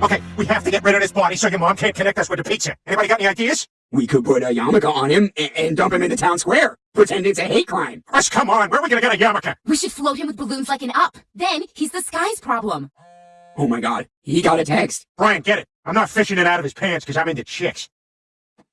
Okay, we have to get rid of this body so your mom can't connect us with the pizza. Anybody got any ideas? We could put a yarmulke on him and, and dump him in the town square, pretending it's a hate crime. Russ, come on. Where are we gonna get a yarmulke? We should float him with balloons like an up. Then he's the sky's problem. Oh my god, he got a text. Brian, get it. I'm not fishing it out of his pants because I'm into chicks.